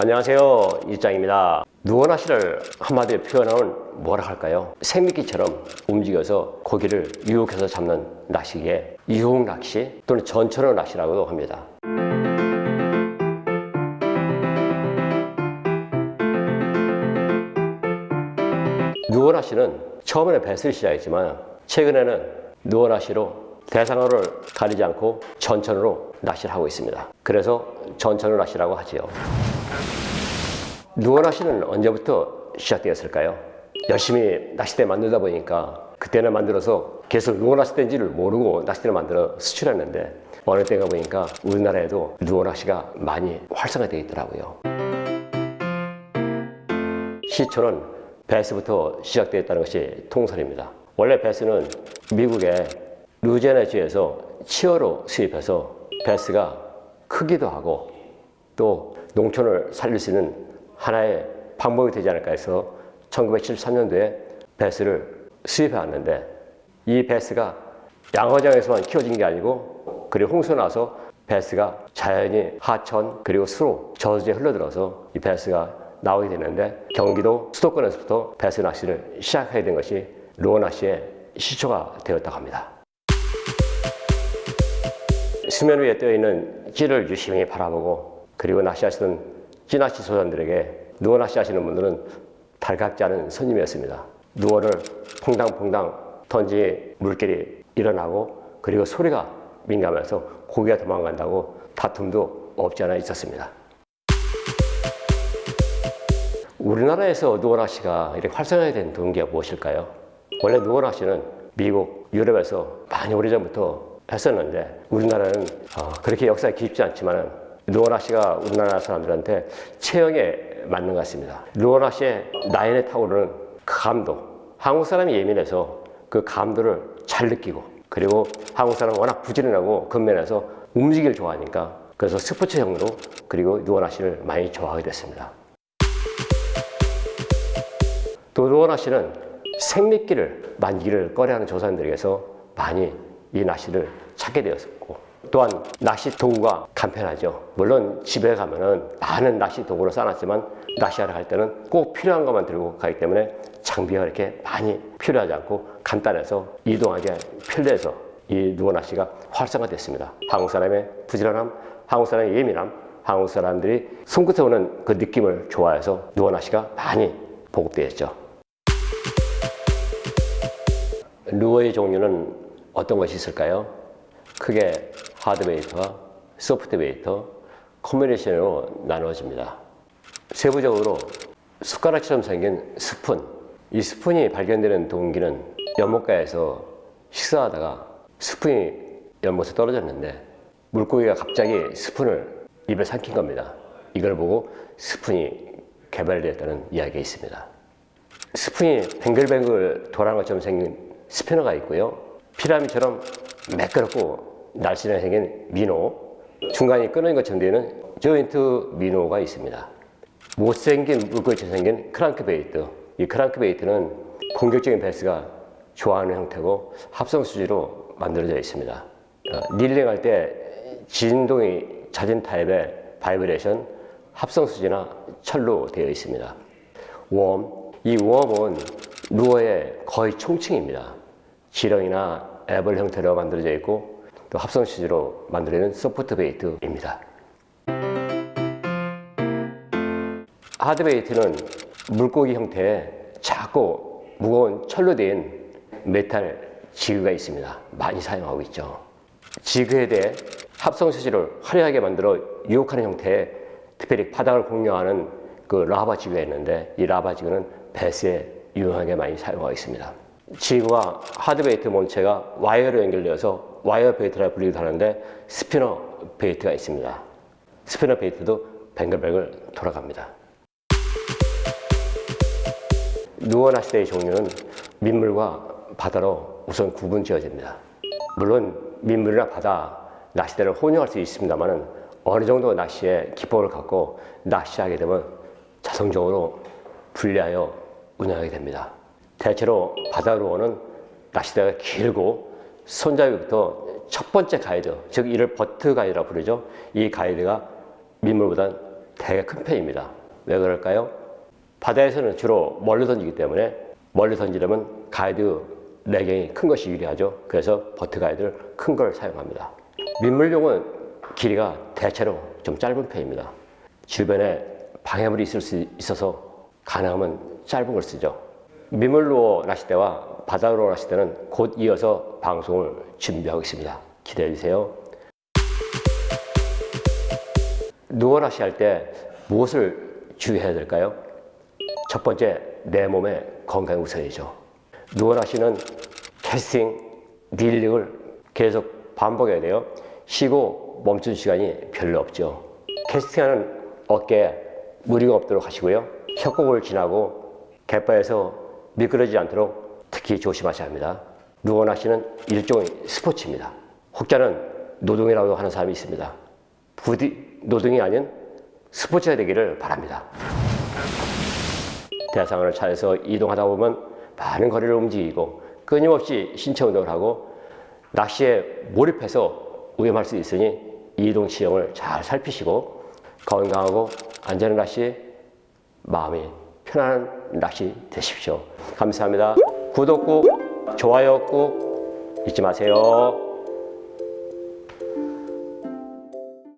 안녕하세요 이장입니다 누워나시를 한마디로 표현하면 뭐라 할까요? 생미끼처럼 움직여서 고기를 유혹해서 잡는 낚시기에 유혹 낚시 또는 전천어 낚시라고도 합니다 누워나시는 처음에는 배스를 시작했지만 최근에는 누워나시로 대상어를 가리지 않고 전천으로 낚시를 하고 있습니다. 그래서 전천어 낚시라고 하지요. 누워낚시는 언제부터 시작되었을까요? 열심히 낚싯대 만들다 보니까 그때는 만들어서 계속 누워낚시대인지를 모르고 낚싯대를 만들어 수출했는데 어느 때가 보니까 우리나라에도 누워낚시가 많이 활성화되어 있더라고요. 시초는 베스부터 시작되었다는 것이 통설입니다. 원래 베스는 미국의 루제네주에서 치어로 수입해서 베스가 크기도 하고 또 농촌을 살릴 수 있는 하나의 방법이 되지 않을까 해서 1973년도에 베스를 수입해 왔는데 이 베스가 양어장에서만 키워진 게 아니고 그리고 홍수 나서 베스가 자연히 하천 그리고 수로 저수지에 흘러들어서 이 베스가 나오게 되는데 경기도 수도권에서부터 베스 낚시를 시작하게 된 것이 루어 낚시의 시초가 되었다고 합니다. 수면 위에 떠있는 찌를 유심히 바라보고 그리고 낚시하시는 찌낚시 소장들에게 누워 낚시하시는 분들은 달갑지 않은 손님이었습니다. 누워를 퐁당퐁당 던지 물길이 일어나고 그리고 소리가 민감해서 고기가 도망간다고 다툼도 없지 않아 있었습니다. 우리나라에서 누워낚시가 이렇게 활성화된 동기가 무엇일까요? 원래 누워낚시는 미국, 유럽에서 많이 오래전부터 했었는데 우리나라는 어, 그렇게 역사가 깊지 않지만 누워낚시가 우리나라 사람들한테 체형에 맞는 것 같습니다. 누워낚시의 나인에 타오르는 그 감도 한국 사람이 예민해서 그 감도를 잘 느끼고 그리고 한국 사람은 워낙 부지런하고 근면에서 움직이를 좋아하니까 그래서 스포츠형으로 그리고 누워낚시를 많이 좋아하게 됐습니다. 또 누워낚시는 생미끼를 만기를 꺼려하는 조사님들에게서 많이 이 낚시를 찾게 되었고 또한 낚시 도구가 간편하죠. 물론 집에 가면은 많은 낚시 도구를 쌓아놨지만 낚시하러 갈 때는 꼭 필요한 것만 들고 가기 때문에 장비가 이렇게 많이 필요하지 않고 간단해서 이동하기 편리해서 이 누워 낚시가 활성화됐습니다. 한국 사람의 부지런함, 한국 사람의 예민함, 한국 사람들이 손끝에 오는 그 느낌을 좋아해서 누워 낚시가 많이 보급되었죠. 루어의 종류는 어떤 것이 있을까요? 크게 하드웨이터와 소프트웨이터, 코미네이션으로 나누어집니다. 세부적으로 숟가락처럼 생긴 스푼 이 스푼이 발견되는 동기는 연못가에서 식사하다가 스푼이 연못에 떨어졌는데 물고기가 갑자기 스푼을 입에 삼킨 겁니다. 이걸 보고 스푼이 개발되었다는 이야기가 있습니다. 스푼이 뱅글뱅글 돌아가는 것처럼 생긴 spinner가 있고요. 피라미처럼 매끄럽고 날씬하게 생긴 minnow 중간이 끊어진 것처럼 되는 joint minnow가 있습니다. 못생긴 물고기처럼 생긴 crankbait 이 crankbait는 공격적인 배스가 좋아하는 형태고 합성 수지로 만들어져 있습니다. 어, reeling할 때 진동이 잦은 타입의 vibration 합성 수지나 철로 되어 있습니다. 웜, 이 웜은 루어의 거의 총칭입니다. 지렁이나 애벌 형태로 만들어져 있고 또 합성 수지로 만들어진 soft bait입니다. hard bait는 물고기 형태의 작고 무거운 철로 된 metal jig가 있습니다. 많이 사용하고 있죠. jig에 대해 합성 수지를 화려하게 만들어 유혹하는 형태의 특별히 바닥을 공략하는 그 rubber jig가 있는데 이 rubber jig는 배스에 유용하게 많이 사용하고 있습니다. jig와 hard bait 몸체가 와이어로 연결되어서 wire bait라 불리기도 하는데 spinner 베이트가 있습니다. 스피너 베이트도 뱅글뱅글 돌아갑니다. 누워 낚시대의 종류는 민물과 바다로 우선 구분 지어집니다. 물론 민물이나 바다 낚시대를 혼용할 수 있습니다만 어느 정도 낚시에 기법을 갖고 낚시하게 되면 자성적으로 분리하여 운영하게 됩니다. 대체로 바다로 오는 낚시대가 길고 손잡이부터 첫 번째 가이드, 즉 이를 butt guide라 부르죠. 이 가이드가 민물보다 되게 큰 편입니다. 왜 그럴까요? 바다에서는 주로 멀리 던지기 때문에 멀리 던지려면 가이드 내경이 큰 것이 유리하죠. 그래서 butt guide를 큰 걸 사용합니다. 민물용은 길이가 대체로 좀 짧은 편입니다. 주변에 방해물이 있을 수 있어서 가능하면 짧은 걸 쓰죠. 민물로 낚싯대와 바다로 낚싯대는 곧 이어서 방송을 준비하고 있습니다. 기대해 주세요. 누워 낚시할 때 무엇을 주의해야 될까요? 첫 번째, 내 몸의 건강이 우선이죠. 누워 낚시는 캐스팅, 릴링을 계속 반복해야 돼요. 쉬고 멈춘 시간이 별로 없죠. 캐스팅하는 어깨에 무리가 없도록 하시고요. 협곡을 지나고 갯바에서 미끄러지지 않도록 특히 조심하셔야 합니다. 누워 낚시는 일종의 스포츠입니다. 혹자는 노동이라고 하는 사람이 있습니다. 부디 노동이 아닌 스포츠가 되기를 바랍니다. 대상을 차에서 이동하다 보면 많은 거리를 움직이고 끊임없이 신체 운동을 하고 낚시에 몰입해서 위험할 수 있으니 이동 지형을 잘 살피시고 건강하고 안전한 낚시, 마음이 편안한 낚시 되십시오. 감사합니다. 구독 꾹, 좋아요 꾹 잊지 마세요.